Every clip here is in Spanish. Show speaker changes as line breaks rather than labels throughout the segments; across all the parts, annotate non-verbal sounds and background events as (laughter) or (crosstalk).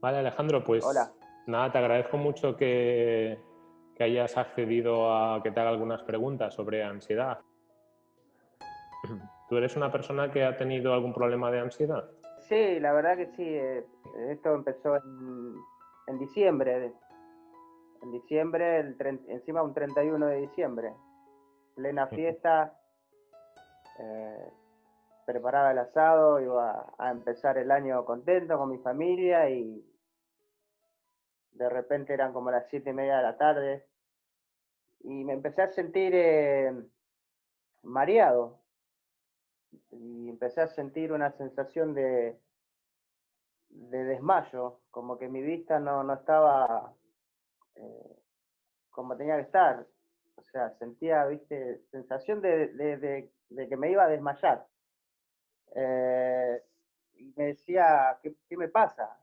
Vale, Alejandro, pues
Hola.
nada, te agradezco mucho que, que hayas accedido a que te haga algunas preguntas sobre ansiedad. ¿Tú eres una persona que ha tenido algún problema de ansiedad?
Sí, la verdad que sí. eh, Esto empezó en, en diciembre. En diciembre, el encima un 31 de diciembre. Plena fiesta. eh, preparaba el asado, iba a empezar el año contento con mi familia y de repente eran como las siete y media de la tarde y me empecé a sentir eh, mareado y empecé a sentir una sensación de, de desmayo, como que mi vista no, no estaba eh, como tenía que estar. O sea, sentía, viste, sensación de, de- que me iba a desmayar. Eh, y me decía, ¿qué, qué me pasa?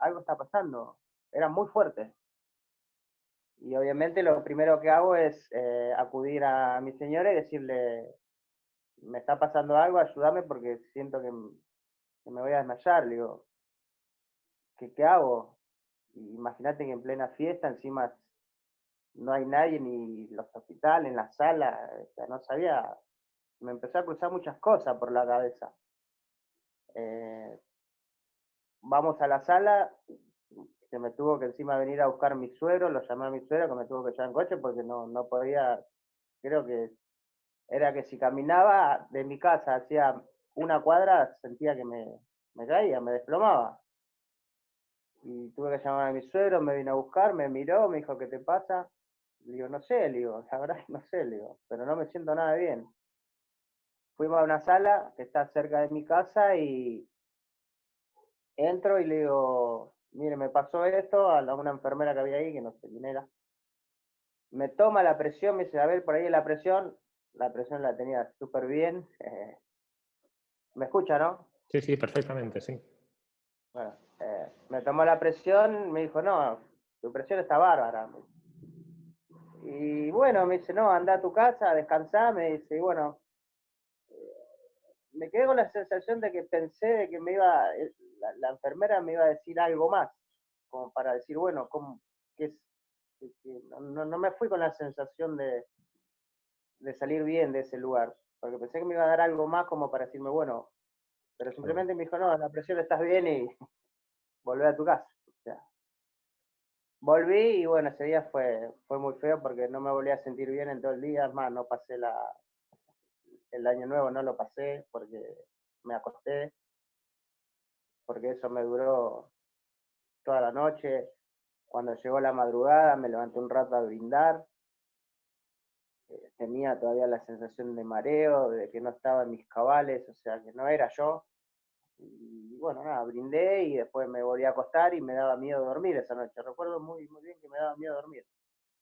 Algo está pasando. Era muy fuerte. Y obviamente lo primero que hago es eh, acudir a mi señora y decirle, me está pasando algo, ayúdame porque siento que, me voy a desmayar. Le digo, ¿qué, qué hago? Imagínate que en plena fiesta encima no hay nadie ni los hospitales, en la sala, no sabía, me empezó a cruzar muchas cosas por la cabeza. Eh, vamos a la sala, que me tuvo que encima venir a buscar mi suegro, lo llamé a mi suegro que me tuvo que llevar en coche porque no, no podía, creo que era que si caminaba de mi casa hacia una cuadra sentía que me, me caía, me desplomaba. Y tuve que llamar a mi suegro, me vino a buscar, me miró, me dijo, ¿qué te pasa? Le digo, no sé, le digo, (laughs) la verdad no sé, le digo, pero no me siento nada bien. Fuimos a una sala que está cerca de mi casa y entro y le digo, mire, me pasó esto a la- una enfermera que había ahí, que no sé quién era. Me toma la presión, me dice, a ver, por ahí la presión. La presión la tenía súper bien. (laughs) ¿Me escucha, no?
Sí, sí, perfectamente, sí.
Bueno, eh, me tomó la presión, me dijo, no, tu presión está bárbara. Y bueno, me dice, no, anda a tu casa, descansá, me dice, y bueno, me quedé con la sensación de que pensé de que me iba, eh, la, la enfermera me iba a decir algo más, como para decir, bueno, ¿cómo, qué es? que- no- no me fui con la sensación de, de salir bien de ese lugar, porque pensé que me iba a dar algo más como para decirme, bueno, pero simplemente me dijo, no, la presión estás bien y (laughs) volvé a tu casa. O sea, volví y bueno, ese día fue, fue muy feo porque no me volví a sentir bien en todo el día, es más, no pasé la, el año nuevo, no lo pasé porque me acosté, porque eso me duró toda la noche. Cuando llegó la madrugada me levanté un rato a brindar, eh, tenía todavía la sensación de mareo, de que no estaba en mis cabales, o sea, que no era yo. Y bueno, nada, brindé y después me volví a acostar y me daba miedo dormir esa noche. Recuerdo muy, muy bien que me daba miedo dormir.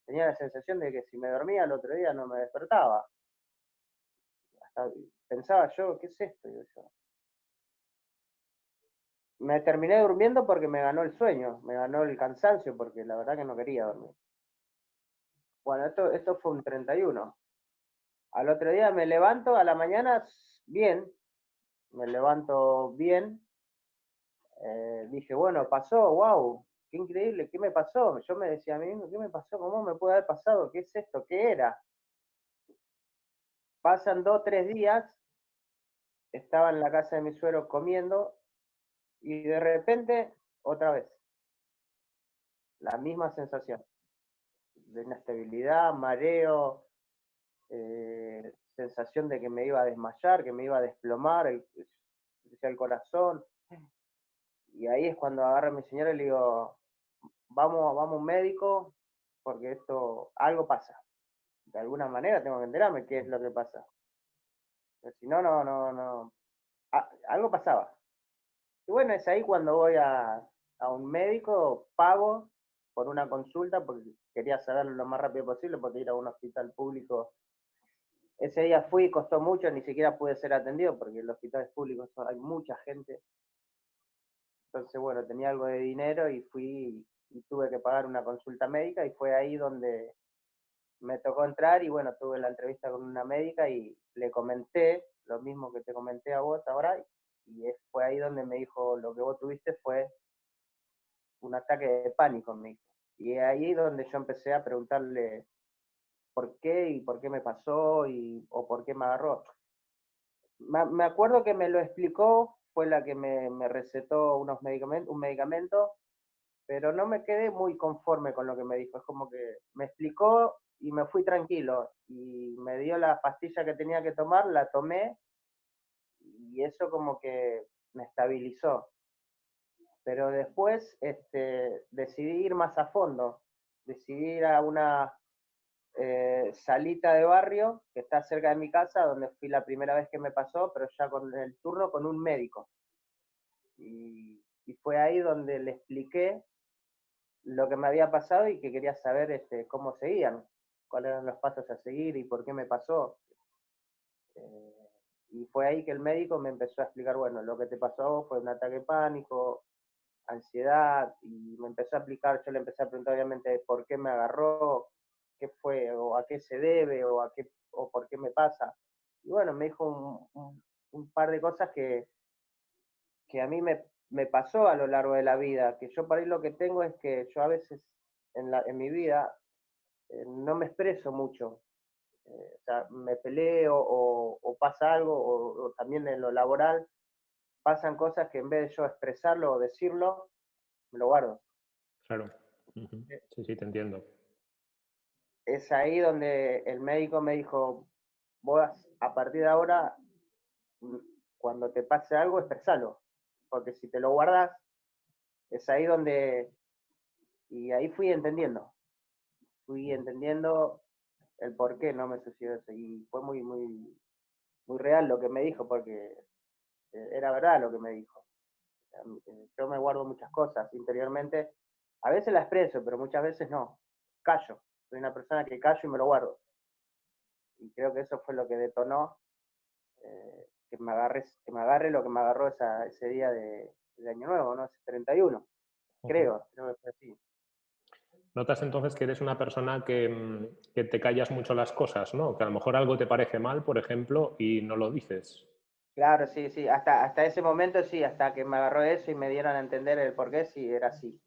Tenía la sensación de que si me dormía el otro día no me despertaba. Pensaba yo, ¿qué es esto? Me terminé durmiendo porque me ganó el sueño, me ganó el cansancio, porque la verdad que no quería dormir. Bueno, esto, esto fue un 31. Al otro día me levanto a la mañana bien, me levanto bien. Eh, dije, bueno, pasó, wow, qué increíble, ¿qué me pasó? Yo me decía a mí mismo, ¿qué me pasó? ¿Cómo me puede haber pasado? ¿Qué es esto? ¿Qué era? Pasan dos, tres días, estaba en la casa de mi suegro comiendo y de repente, otra vez, la misma sensación de inestabilidad, mareo, eh, sensación de que me iba a desmayar, que me iba a desplomar el, el corazón. Y ahí es cuando agarro a mi señora y le digo, vamos, vamos un médico, porque esto, algo pasa. De alguna manera tengo que enterarme qué es lo que pasa. Pero si no, no, no, no. a- algo pasaba. Y bueno, es ahí cuando voy a, a un médico, pago por una consulta, porque quería saberlo lo más rápido posible, porque ir a un hospital público. Ese día fui, costó mucho, ni siquiera pude ser atendido, porque en los hospitales públicos hay mucha gente. Entonces, bueno, tenía algo de dinero y fui y tuve que pagar una consulta médica y fue ahí donde me tocó entrar y bueno, tuve la entrevista con una médica y le comenté lo mismo que te comenté a vos ahora y fue ahí donde me dijo lo que vos tuviste fue un ataque de pánico en mí. Y ahí donde yo empecé a preguntarle por qué y por qué me pasó y, o por qué me agarró. Me, acuerdo que me lo explicó, fue la que me, me recetó unos medicamentos, un medicamento, pero no me quedé muy conforme con lo que me dijo. Es como que me explicó y me fui tranquilo y me dio la pastilla que tenía que tomar, la tomé y eso como que me estabilizó. Pero después este, decidí ir más a fondo, decidí ir a una eh, salita de barrio que está cerca de mi casa, donde fui la primera vez que me pasó, pero ya con el turno con un médico. Y, fue ahí donde le expliqué lo que me había pasado y que quería saber este, cómo seguían, cuáles eran los pasos a seguir y por qué me pasó. Eh, y fue ahí que el médico me empezó a explicar, bueno, lo que te pasó fue un ataque de pánico, ansiedad, y me empezó a explicar, yo le empecé a preguntar obviamente por qué me agarró, qué fue, o a qué se debe, o, a qué, o por qué me pasa. Y bueno, me dijo un, par de cosas que, que a mí me, me, pasó a lo largo de la vida, que yo para ahí lo que tengo es que yo a veces en, la, en mi vida eh, no me expreso mucho, eh, o sea, me peleo o, pasa algo, o, también en lo laboral, pasan cosas que en vez de yo expresarlo o decirlo, me lo guardo.
Claro. Eh, sí, sí, te entiendo.
Es ahí donde el médico me dijo, vos a partir de ahora, mm, cuando te pase algo, expresalo, porque si te lo guardas, es ahí donde... Y ahí fui entendiendo, fui entendiendo el por qué no me sucedió eso. Y fue muy, muy, muy real lo que me dijo, porque eh, era verdad lo que me dijo. Eh, yo me guardo muchas cosas interiormente. A veces las expreso, pero muchas veces no. Callo. Soy una persona que callo y me lo guardo. Y creo que eso fue lo que detonó eh, que, me agarre, que me agarre lo que me agarró ese día de, Año Nuevo, ¿no? Ese 31. Creo, creo que fue así.
Notas entonces que eres una persona mm, que, te callas mucho las cosas, ¿no? Que a lo mejor algo te parece mal, por ejemplo, y no lo dices.
Claro, sí, sí. Hasta, hasta ese momento sí, hasta que me agarró eso y me dieron a entender el por qué, sí, era así.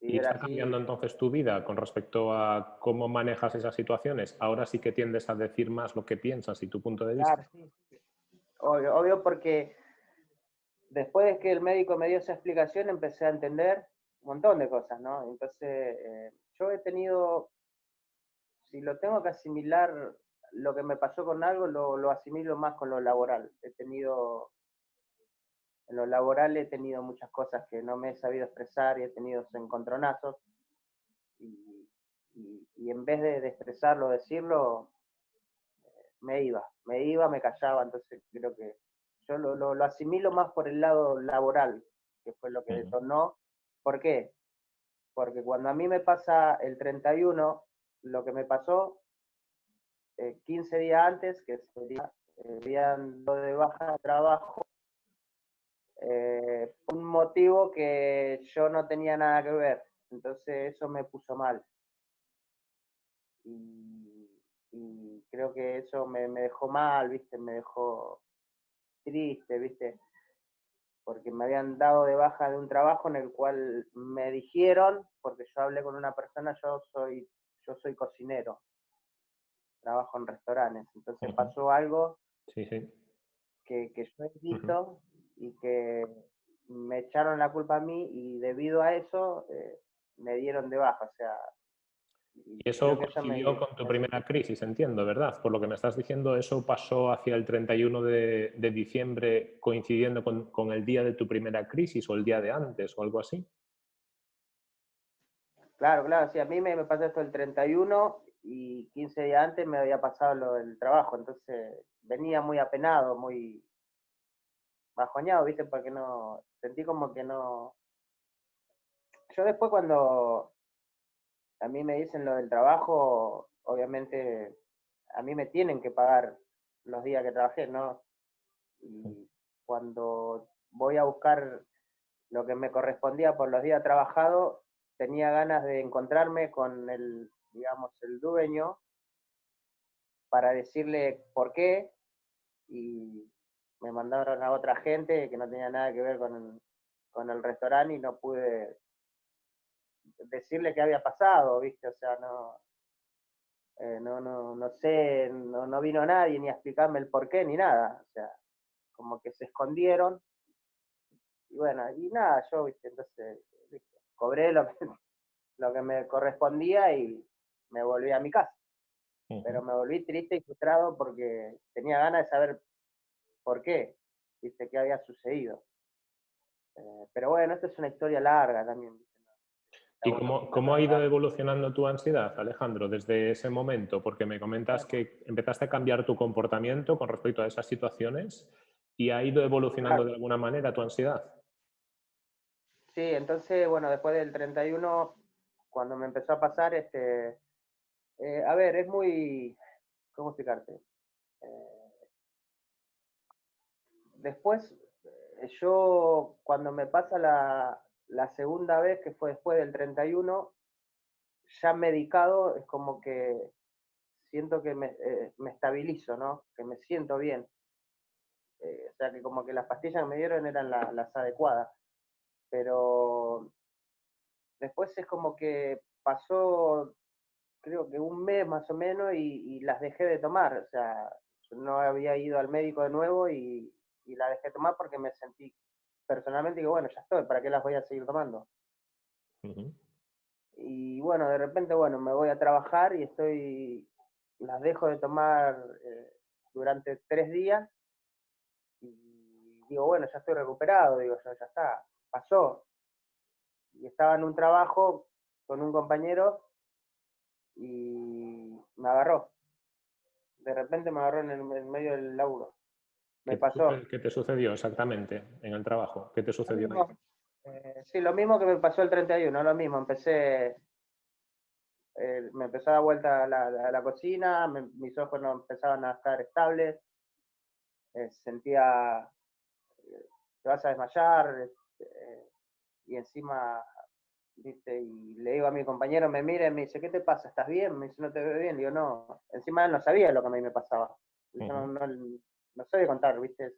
¿Y está cambiando entonces tu vida con respecto a cómo manejas esas situaciones? Ahora sí que tiendes a decir más lo que piensas y tu punto de vista. Claro, sí.
Obvio, obvio porque después de que el médico me dio esa explicación empecé a entender montón de cosas, ¿no? Entonces, eh, yo he tenido, si lo tengo que asimilar, lo que me pasó con algo, lo, asimilo más con lo laboral. He tenido, en lo laboral he tenido muchas cosas que no me he sabido expresar y he tenido encontronazos. Y, y, en vez de, expresarlo, decirlo, me iba, me iba, me callaba, entonces creo que yo lo, lo, asimilo más por el lado laboral, que fue lo que detonó ¿Por qué? Porque cuando a mí me pasa el 31, lo que me pasó 15 eh, días antes, que sería el día de baja de trabajo, eh, un motivo que yo no tenía nada que ver. Entonces eso me puso mal. Y, creo que eso me, dejó mal, ¿viste? Me dejó triste, ¿viste? Porque me habían dado de baja de un trabajo en el cual me dijeron, porque yo hablé con una persona, yo soy, yo soy cocinero, trabajo en restaurantes, entonces pasó algo Que, que, yo he visto y que me echaron la culpa a mí y debido a eso eh, me dieron de baja, o sea,
y eso coincidió con tu primera crisis, entiendo, ¿verdad? Por lo que me estás diciendo, eso pasó hacia el 31 de, de diciembre coincidiendo con, con, el día de tu primera crisis o el día de antes o algo así.
Claro, claro, sí, a mí me, me pasó esto el 31 y 15 días antes me había pasado lo del trabajo, entonces venía muy apenado, muy bajoñado, ¿viste? Porque no, sentí como que no... Yo después cuando a mí me dicen lo del trabajo, obviamente a mí me tienen que pagar los días que trabajé, ¿no? Y cuando voy a buscar lo que me correspondía por los días trabajados, tenía ganas de encontrarme con el, digamos, el dueño para decirle por qué y me mandaron a otra gente que no tenía nada que ver con, con el restaurante y no pude decirle qué había pasado, ¿viste? O sea, no, eh, no, no, no sé, no, no vino nadie ni a explicarme el por qué ni nada. O sea, como que se escondieron. Y bueno, y nada, yo, ¿viste? Entonces, cobré lo que, (laughs) lo que me correspondía y me volví a mi casa. Pero me volví triste y frustrado porque tenía ganas de saber por qué, ¿viste? ¿Qué había sucedido? Eh, pero bueno, esta es una historia larga también.
¿Y cómo, cómo, ha ido evolucionando tu ansiedad, Alejandro, desde ese momento? Porque me comentas que empezaste a cambiar tu comportamiento con respecto a esas situaciones y ha ido evolucionando de alguna manera tu ansiedad.
Sí, entonces, bueno, después del 31, cuando me empezó a pasar, este, eh, a ver, es muy, ¿cómo explicarte? Eh, después, eh, yo, cuando me pasa la, la segunda vez, que fue después del 31, ya medicado, es como que siento que me, eh, me estabilizo, ¿no? Que me siento bien. Eh, o sea, que como que las pastillas que me dieron eran las adecuadas. Pero después es como que pasó, creo que un mes más o menos, y, las dejé de tomar. O sea, no había ido al médico de nuevo y, y la dejé de tomar porque me sentí personalmente digo, bueno, ya estoy, ¿para qué las voy a seguir tomando? Y bueno, de repente, bueno, me voy a trabajar y estoy, las dejo de tomar eh, durante tres días y digo, bueno, ya estoy recuperado, digo, ya, ya está, pasó. Y estaba en un trabajo con un compañero y me agarró. De repente me agarró en el medio del laburo. Me pasó.
¿Qué te sucedió exactamente en el trabajo? ¿Qué te sucedió ahí?
Eh, sí, lo mismo que me pasó el 31, lo mismo. Empecé, eh, me empezó a dar vuelta a la, cocina, mis ojos no empezaban a estar estables, eh, sentía, te vas a desmayar, y encima, viste, y le digo a mi compañero, me mira y me dice, ¿qué te pasa? ¿Estás bien? Me dice, no te veo bien. Digo, no, encima él no sabía lo que a mí me pasaba. no, no sé de contar, ¿viste?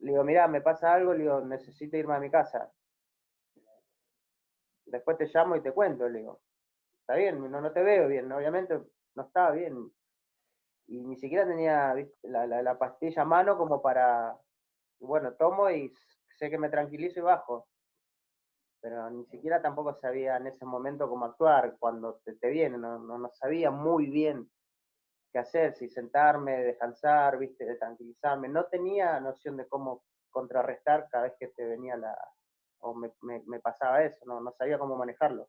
Le digo, mirá, me pasa algo, le digo, necesito irme a mi casa. Después te llamo y te cuento, le digo. Está bien, no, no te veo bien, obviamente no estaba bien. Y ni siquiera tenía La, la, pastilla a mano como para, bueno, tomo y sé que me tranquilizo y bajo. Pero ni siquiera tampoco sabía en ese momento cómo actuar cuando te, te viene, no, no, no sabía muy bien qué hacer, si sentarme, descansar, viste, de tranquilizarme. No tenía noción de cómo contrarrestar cada vez que te venía la, o me, me, pasaba eso, no, no sabía cómo manejarlo.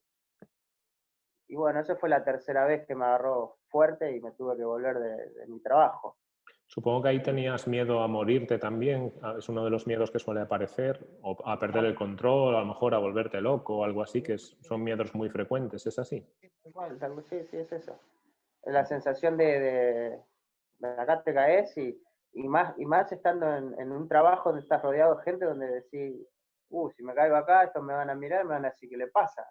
Y bueno, esa fue la tercera vez que me agarró fuerte y me tuve que volver de, mi trabajo.
Supongo que ahí tenías miedo a morirte también, es uno de los miedos que suele aparecer, o a perder el control, a lo mejor a volverte loco o algo así, que son miedos muy frecuentes, ¿es así?
sí, sí, es eso la sensación de, de, acá te caes y, y, más, y más estando en, un trabajo donde estás rodeado de gente donde decís, uh, si me caigo acá, estos me van a mirar, me van a decir qué le pasa.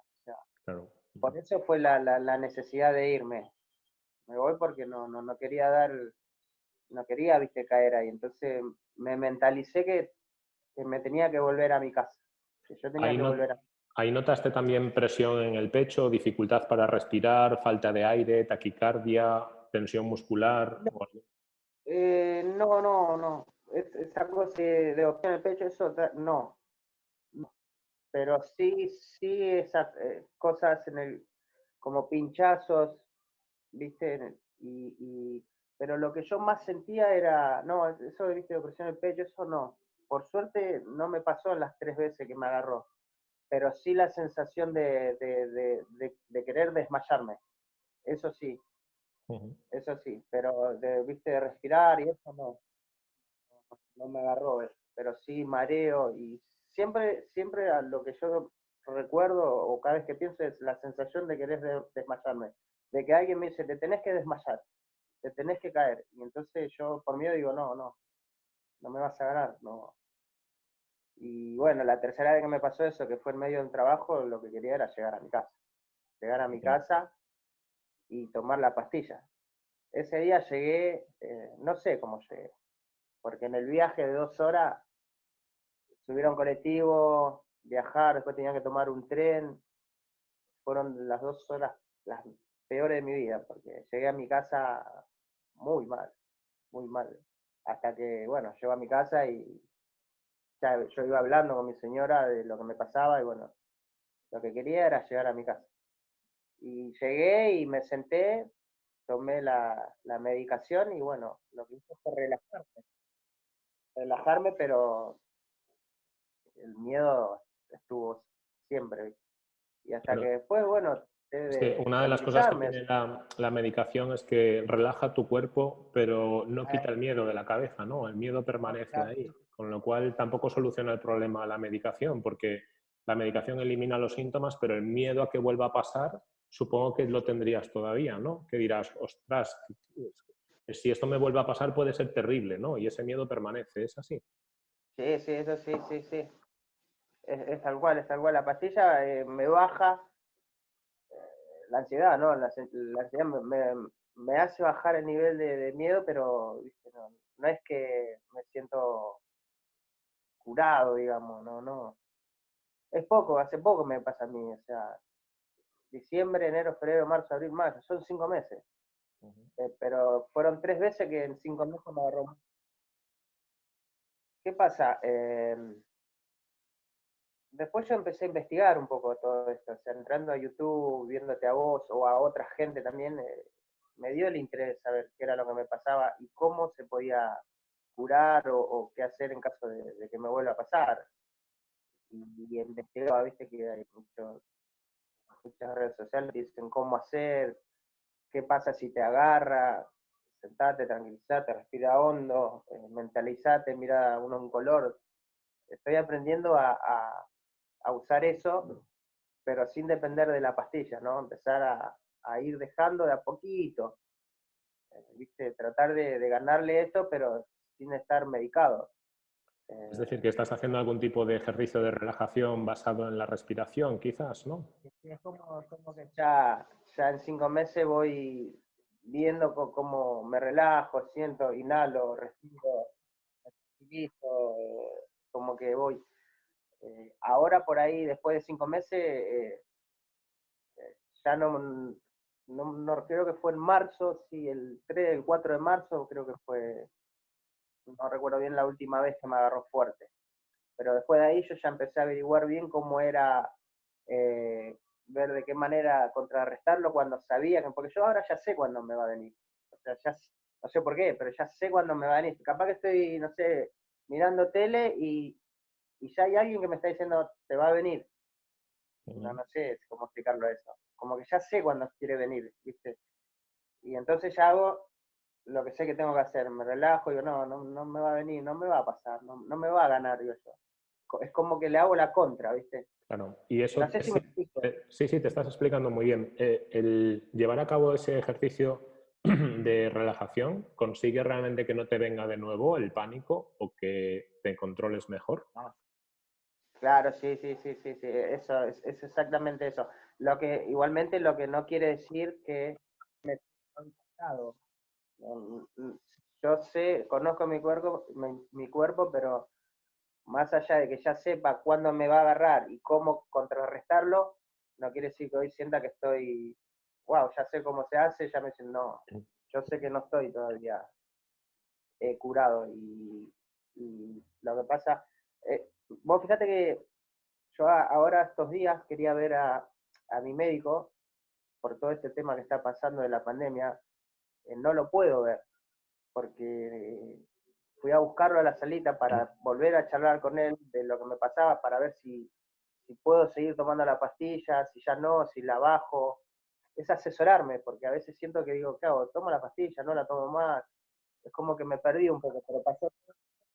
Por eso fue la, la, necesidad de irme. Me voy porque no, no, no quería dar, no quería, viste, caer ahí. Entonces me mentalicé que, que me tenía que volver a mi casa. Que yo tenía que volver a
¿Ahí notaste también presión en el pecho, dificultad para respirar, falta de aire, taquicardia, tensión muscular?
Eh, no, no, no. esa cosa de opción en el pecho, eso no. Pero sí, sí, esas eh, cosas en el, como pinchazos, ¿viste? Y, pero lo que yo más sentía era, no, eso de, ¿viste? de presión en el pecho, eso no. Por suerte no me pasó las tres veces que me agarró pero sí la sensación de, querer desmayarme. Eso sí, eso sí, pero de, viste, de respirar y eso no, no, me agarró, pero sí mareo y siempre, siempre a lo que yo recuerdo o cada vez que pienso es la sensación de querer desmayarme, de que alguien me dice, te tenés que desmayar, te tenés que caer, y entonces yo por miedo digo, no, no, no me vas a ganar, no, y bueno, la tercera vez que me pasó eso, que fue en medio del trabajo, lo que quería era llegar a mi casa. Llegar a mi casa y tomar la pastilla. Ese día llegué, eh, no sé cómo llegué, porque en el viaje de dos horas un colectivo, viajar, después tenía que tomar un tren, fueron las dos horas las peores de mi vida, porque llegué a mi casa muy mal, muy mal. Hasta que, bueno, llego a mi casa y ya yo iba hablando con mi señora de lo que me pasaba y bueno, lo que quería era llegar a mi casa. Y llegué y me senté, tomé la, la medicación y bueno, lo que hice fue relajarme. Relajarme, pero el miedo estuvo siempre. Y hasta que después, bueno...
una de las cosas que tiene la, la, medicación es que relaja tu cuerpo, pero no quita el miedo de la cabeza, ¿no? El miedo permanece ahí, con lo cual tampoco soluciona el problema la medicación, porque la medicación elimina los síntomas, pero el miedo a que vuelva a pasar, supongo que lo tendrías todavía, ¿no? Que dirás, ostras, si esto me vuelve a pasar puede ser terrible, ¿no? Y ese miedo permanece, ¿es así?
Sí, sí, eso sí, sí, sí es, tal cual, es tal cual. La pastilla eh, me baja eh, la ansiedad, ¿no? La, ansiedad me, hace bajar el nivel de, miedo, pero No, es que me siento curado, digamos, no, no. Es poco, hace poco me pasa a mí, o sea, diciembre, enero, febrero, marzo, abril, mayo, son cinco meses. Eh, pero fueron tres veces que en cinco meses me agarró. ¿Qué pasa? después yo empecé a investigar un poco todo esto, o sea, entrando a YouTube, viéndote a vos o a otra gente también, eh, me dio el interés saber qué era lo que me pasaba y cómo se podía curar o, qué hacer en caso de, que me vuelva a pasar. Y, investigaba, viste que hay muchas redes sociales que dicen cómo hacer, qué pasa si te agarra, sentate, tranquilizate, respira hondo, eh, mentalizate, mira uno un color. Estoy aprendiendo a, a usar eso, pero sin depender de la pastilla, ¿no? Empezar a, ir dejando de a poquito, eh, ¿viste? Tratar de, ganarle esto, pero sin estar medicado.
Es decir, que estás haciendo algún tipo de ejercicio de relajación basado en la respiración, quizás, ¿no?
Es como, que ya, ya en cinco meses voy viendo cómo me relajo, siento, inhalo, respiro, respiro eh, como que voy eh, ahora por ahí, después de cinco meses, eh, eh, ya no, no, creo que fue en marzo, sí, el 3, el 4 de marzo, creo que fue, no recuerdo bien la última vez que me agarró fuerte. Pero después de ahí yo ya empecé a averiguar bien cómo era, ver de qué manera contrarrestarlo cuando sabía que, porque yo ahora ya sé cuándo me va a venir. O sea, ya, no sé por qué, pero ya sé cuándo me va a venir. Capaz que estoy, no sé, mirando tele y, y ya hay alguien que me está diciendo, te va a venir. No, no sé cómo explicarlo eso. Como que ya sé cuándo quiere venir, ¿viste? Y entonces ya hago lo que sé que tengo que hacer, me relajo digo, no, no, no me va a venir, no me va a pasar, no, me va a ganar, yo. Es como que le hago la contra, ¿viste?
Claro, y eso... sí, sí, te estás explicando muy bien. Eh, el llevar a cabo ese ejercicio (clears throat) de relajación consigue realmente que no te venga de nuevo el pánico o que te controles mejor.
Ah, Claro, sí, sí, sí, sí, sí, eso es, exactamente eso. Lo que igualmente lo que no quiere decir que me pasado. Yo sé, conozco mi cuerpo, mi, cuerpo, pero más allá de que ya sepa cuándo me va a agarrar y cómo contrarrestarlo, no quiere decir que hoy sienta que estoy, wow, ya sé cómo se hace, ya me dicen, no, yo sé que no estoy todavía eh, curado y, lo que pasa, eh, vos fíjate que yo ahora estos días quería ver a, mi médico por todo este tema que está pasando de la pandemia, no lo puedo ver, porque fui a buscarlo a la salita para volver a charlar con él de lo que me pasaba, para ver si, si puedo seguir tomando la pastilla, si ya no, si la bajo. Es asesorarme, porque a veces siento que digo, ¿qué hago? ¿Tomo la pastilla? ¿No la tomo más? Es como que me perdí un poco, pero pasó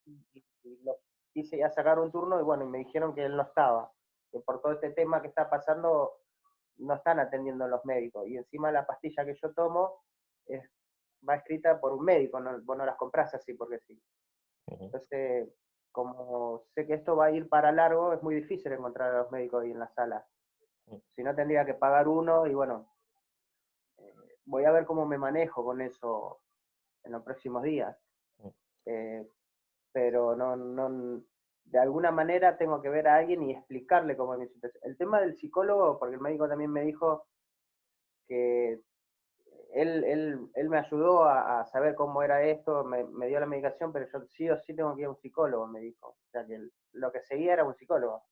y, y, quise ya sacar un turno y bueno, y me dijeron que él no estaba, que por todo este tema que está pasando no están atendiendo los médicos. Y encima la pastilla que yo tomo es, va escrita por un médico, no, vos no las compras así porque sí. Entonces, como sé que esto va a ir para largo, es muy difícil encontrar a los médicos ahí en la sala. Si no, tendría que pagar uno y bueno, eh, voy a ver cómo me manejo con eso en los próximos días. Eh, pero no, no, de alguna manera tengo que ver a alguien y explicarle cómo es mi situación. El tema del psicólogo, porque el médico también me dijo que él, él, él me ayudó a, saber cómo era esto, me, me, dio la medicación, pero yo sí o sí tengo que ir a un psicólogo, me dijo. O sea que lo que seguía era un psicólogo.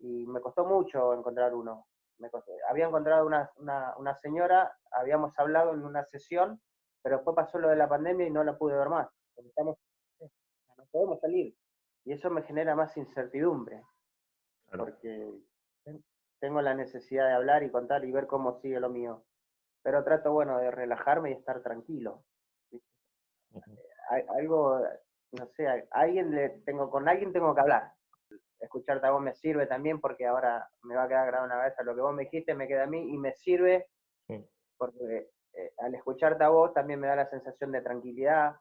Y me costó mucho encontrar uno. Me había encontrado una, una, una, señora, habíamos hablado en una sesión, pero después pasó lo de la pandemia y no la pude ver más. Estamos, no podemos salir. Y eso me genera más incertidumbre. Porque tengo la necesidad de hablar y contar y ver cómo sigue lo mío. Pero trato, bueno, de relajarme y estar tranquilo. Algo, no sé, alguien le tengo, con alguien tengo que hablar. Escucharte a vos me sirve también porque ahora me va a quedar grabado una vez lo que vos me dijiste, me queda a mí y me sirve porque eh, al escucharte a vos también me da la sensación de tranquilidad.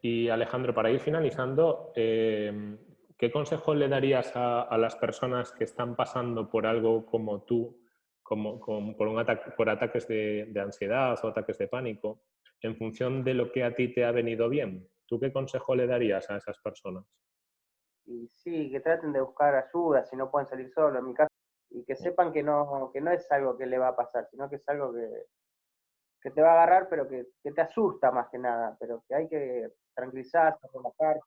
Y Alejandro, para ir finalizando, eh, ¿Qué consejo le darías a, las personas que están pasando por algo como tú, como, por, un ataque, por ataques de, ansiedad o ataques de pánico, en función de lo que a ti te ha venido bien? ¿Tú qué consejo le darías a esas personas?
Y sí, que traten de buscar ayuda si no pueden salir solos, en mi caso, y que sepan que no, que no es algo que le va a pasar, sino que es algo que, que te va a agarrar, pero que, que, te asusta más que nada, pero que hay que tranquilizarse, relajarse,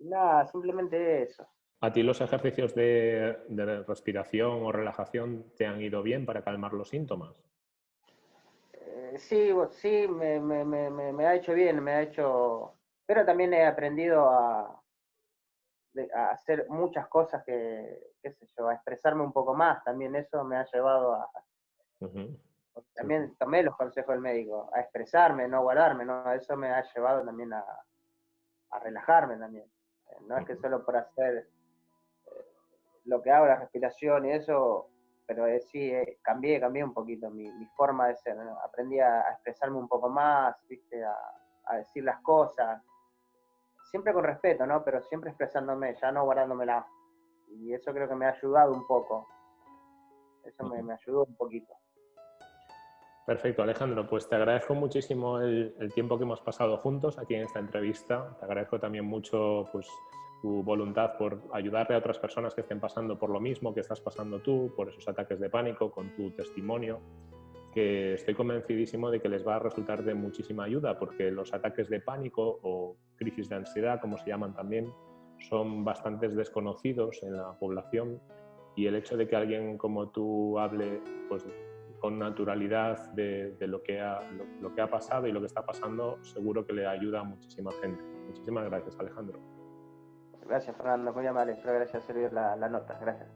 Nada, simplemente eso.
¿A ti los ejercicios de, respiración o relajación te han ido bien para calmar los síntomas?
Eh, sí, sí, me, ha hecho bien, me ha hecho... Pero también he aprendido a, hacer muchas cosas que, qué sé yo, a expresarme un poco más. También eso me ha llevado a... También tomé los consejos del médico, a expresarme, no guardarme, ¿no? Eso me ha llevado también a, a relajarme también. No es que solo por hacer eh, lo que hago, la respiración y eso, pero sí, eh, cambié, cambié un poquito mi, forma de ser. Aprendí a, expresarme un poco más, ¿viste? A, decir las cosas. Siempre con respeto, ¿no? Pero siempre expresándome, ya no guardándomela. Y eso creo que me ha ayudado un poco. Eso me, me ayudó un poquito.
Perfecto, Alejandro. Pues te agradezco muchísimo el, tiempo que hemos pasado juntos aquí en esta entrevista. Te agradezco también mucho pues, tu voluntad por ayudarle a otras personas que estén pasando por lo mismo que estás pasando tú, por esos ataques de pánico, con tu testimonio, que estoy convencidísimo de que les va a resultar de muchísima ayuda, porque los ataques de pánico o crisis de ansiedad, como se llaman también, son bastante desconocidos en la población y el hecho de que alguien como tú hable pues, con naturalidad de, lo, que ha, lo, que ha pasado y lo que está pasando, seguro que le ayuda a muchísima gente. Muchísimas gracias, Alejandro.
Gracias, Fernando. Muy amable. Espero gracias servir la, la nota. Gracias.